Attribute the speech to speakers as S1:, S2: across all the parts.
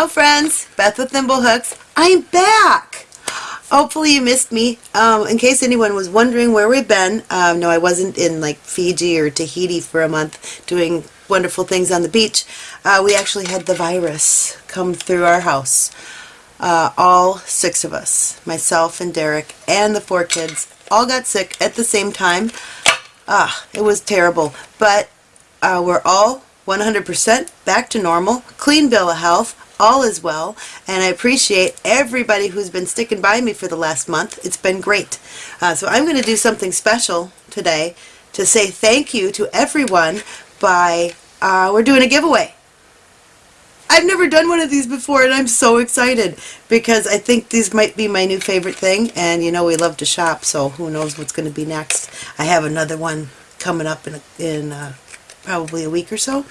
S1: Hello friends, Beth with Thimblehooks. I'm back! Hopefully you missed me. Um, in case anyone was wondering where we've been, um, no I wasn't in like Fiji or Tahiti for a month doing wonderful things on the beach. Uh, we actually had the virus come through our house. Uh, all six of us, myself and Derek and the four kids, all got sick at the same time. Ah, it was terrible, but uh, we're all 100% back to normal, clean bill of health, all is well, and I appreciate everybody who's been sticking by me for the last month. It's been great. Uh, so I'm going to do something special today to say thank you to everyone by, uh, we're doing a giveaway. I've never done one of these before and I'm so excited because I think these might be my new favorite thing and you know we love to shop so who knows what's going to be next. I have another one coming up in, in uh, probably a week or so.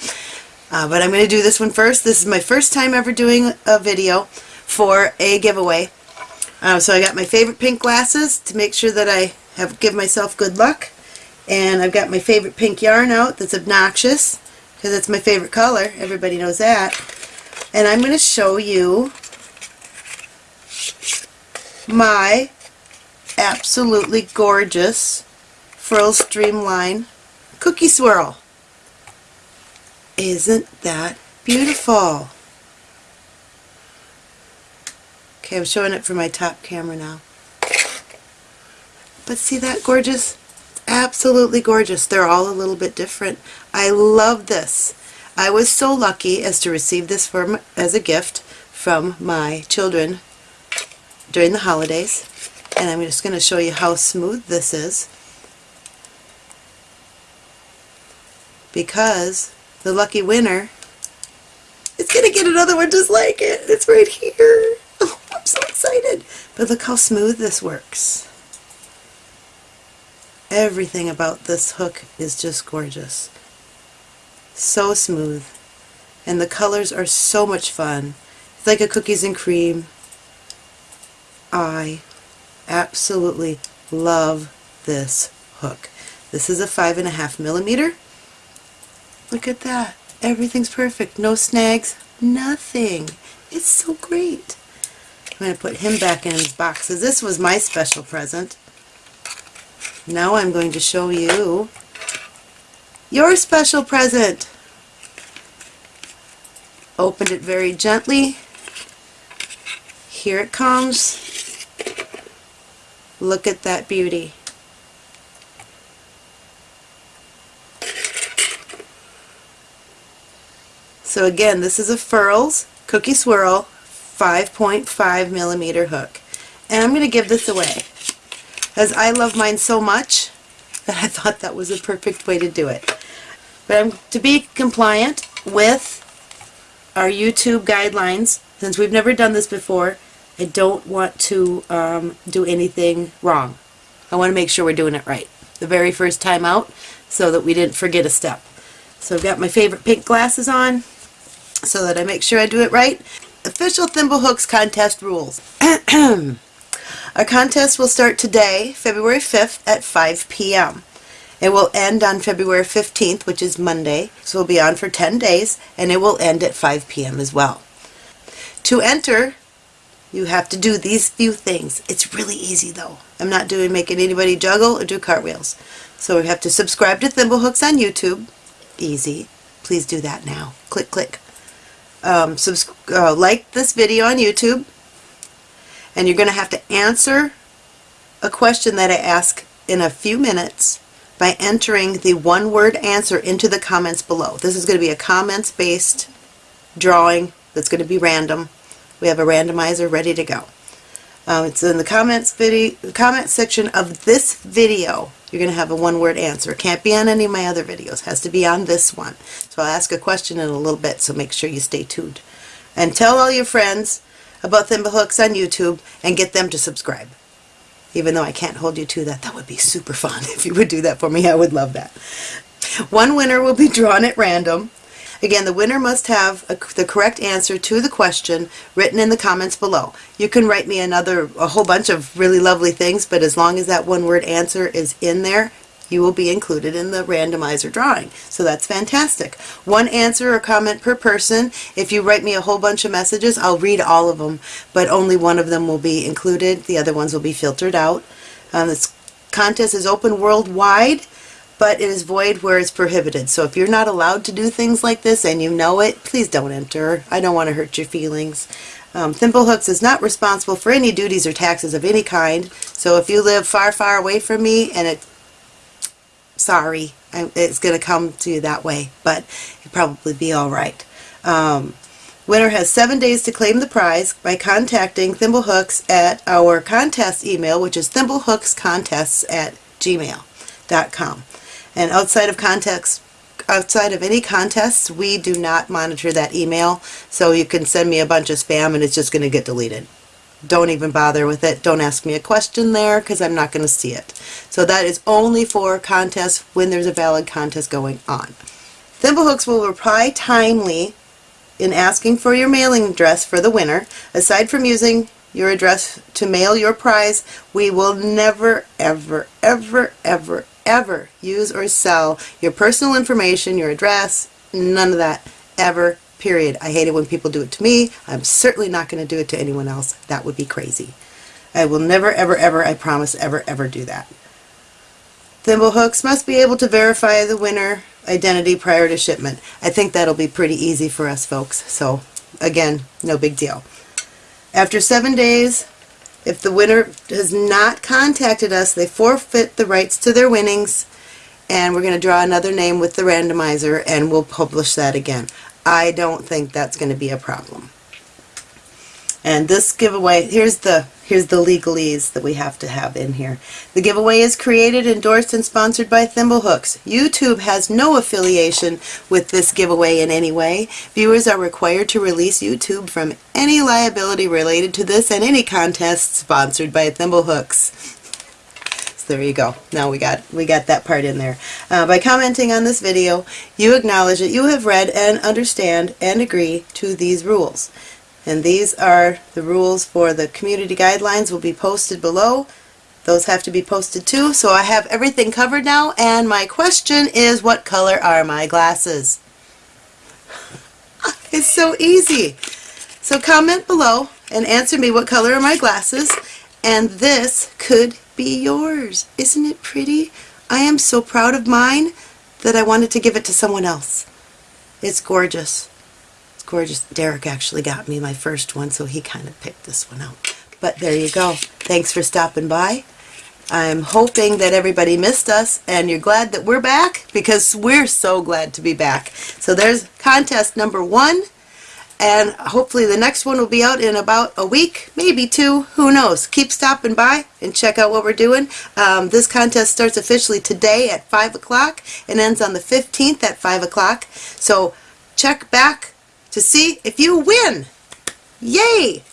S1: Uh, but I'm going to do this one first. This is my first time ever doing a video for a giveaway. Uh, so I got my favorite pink glasses to make sure that I have give myself good luck. And I've got my favorite pink yarn out that's obnoxious because it's my favorite color. Everybody knows that and I'm going to show you my absolutely gorgeous Furls Streamline Cookie Swirl. Isn't that beautiful? Okay, I'm showing it for my top camera now. But see that gorgeous? absolutely gorgeous. They're all a little bit different. I love this. I was so lucky as to receive this from, as a gift from my children during the holidays and I'm just going to show you how smooth this is because the lucky winner is going to get another one just like it. It's right here. Oh, I'm so excited. But look how smooth this works. Everything about this hook is just gorgeous so smooth and the colors are so much fun it's like a cookies and cream I absolutely love this hook this is a five and a half millimeter look at that everything's perfect no snags nothing it's so great I'm going to put him back in his box because this was my special present now I'm going to show you your special present. Opened it very gently. Here it comes. Look at that beauty. So again, this is a Furls Cookie Swirl 5.5 millimeter hook. And I'm going to give this away. As I love mine so much that I thought that was a perfect way to do it. But I'm, to be compliant with our YouTube guidelines, since we've never done this before, I don't want to um, do anything wrong. I want to make sure we're doing it right the very first time out so that we didn't forget a step. So I've got my favorite pink glasses on so that I make sure I do it right. Official Thimblehooks contest rules. Our contest will start today, February 5th at 5 p.m. It will end on February 15th, which is Monday, so we'll be on for 10 days, and it will end at 5 p.m. as well. To enter, you have to do these few things. It's really easy though. I'm not doing making anybody juggle or do cartwheels. So we have to subscribe to Thimblehooks on YouTube. Easy. Please do that now. Click, click. Um, uh, like this video on YouTube. And you're going to have to answer a question that I ask in a few minutes by entering the one-word answer into the comments below. This is going to be a comments-based drawing that's going to be random. We have a randomizer ready to go. Um, it's in the comments video, comment section of this video. You're going to have a one-word answer. It can't be on any of my other videos. It has to be on this one. I'll ask a question in a little bit, so make sure you stay tuned. And tell all your friends about Thimblehooks on YouTube and get them to subscribe even though I can't hold you to that. That would be super fun if you would do that for me. I would love that. One winner will be drawn at random. Again, the winner must have a, the correct answer to the question written in the comments below. You can write me another, a whole bunch of really lovely things, but as long as that one word answer is in there, you will be included in the randomizer drawing. So that's fantastic. One answer or comment per person. If you write me a whole bunch of messages, I'll read all of them, but only one of them will be included. The other ones will be filtered out. Um, this contest is open worldwide, but it is void where it's prohibited. So if you're not allowed to do things like this and you know it, please don't enter. I don't want to hurt your feelings. Um, Thimblehooks is not responsible for any duties or taxes of any kind. So if you live far, far away from me and it, sorry, I- it's going to come to you that way, but it'll probably be all right. Um, winner has seven days to claim the prize by contacting Thimblehooks at our contest email, which is thimblehookscontests at gmail.com. And outside of context, outside of any contests, we do not monitor that email, so you can send me a bunch of spam and it's just going to get deleted. Don't even bother with it. Don't ask me a question there because I'm not going to see it. So that is only for contests when there's a valid contest going on. Thimblehooks will reply timely in asking for your mailing address for the winner. Aside from using your address to mail your prize, we will never, ever, ever, ever, ever use or sell your personal information, your address, none of that, ever, period. I hate it when people do it to me. I'm certainly not going to do it to anyone else. That would be crazy. I will never, ever, ever, I promise, ever, ever do that. Thimblehooks must be able to verify the winner identity prior to shipment. I think that'll be pretty easy for us folks. So again, no big deal. After seven days, if the winner has not contacted us, they forfeit the rights to their winnings and we're going to draw another name with the randomizer and we'll publish that again. I don't think that's going to be a problem. And this giveaway, here's the here's the legalese that we have to have in here. The giveaway is created, endorsed, and sponsored by Thimblehooks. YouTube has no affiliation with this giveaway in any way. Viewers are required to release YouTube from any liability related to this and any contests sponsored by Thimblehooks. There you go. Now we got we got that part in there. Uh, by commenting on this video, you acknowledge that you have read and understand and agree to these rules. And these are the rules for the community guidelines will be posted below. Those have to be posted too. So I have everything covered now and my question is what color are my glasses? It's so easy. So comment below and answer me what color are my glasses and this could be yours. Isn't it pretty? I am so proud of mine that I wanted to give it to someone else. It's gorgeous. It's gorgeous. Derek actually got me my first one, so he kind of picked this one out. But there you go. Thanks for stopping by. I'm hoping that everybody missed us and you're glad that we're back because we're so glad to be back. So there's contest number one and hopefully the next one will be out in about a week, maybe two, who knows. Keep stopping by and check out what we're doing. Um, this contest starts officially today at 5 o'clock and ends on the 15th at 5 o'clock. So check back to see if you win. Yay!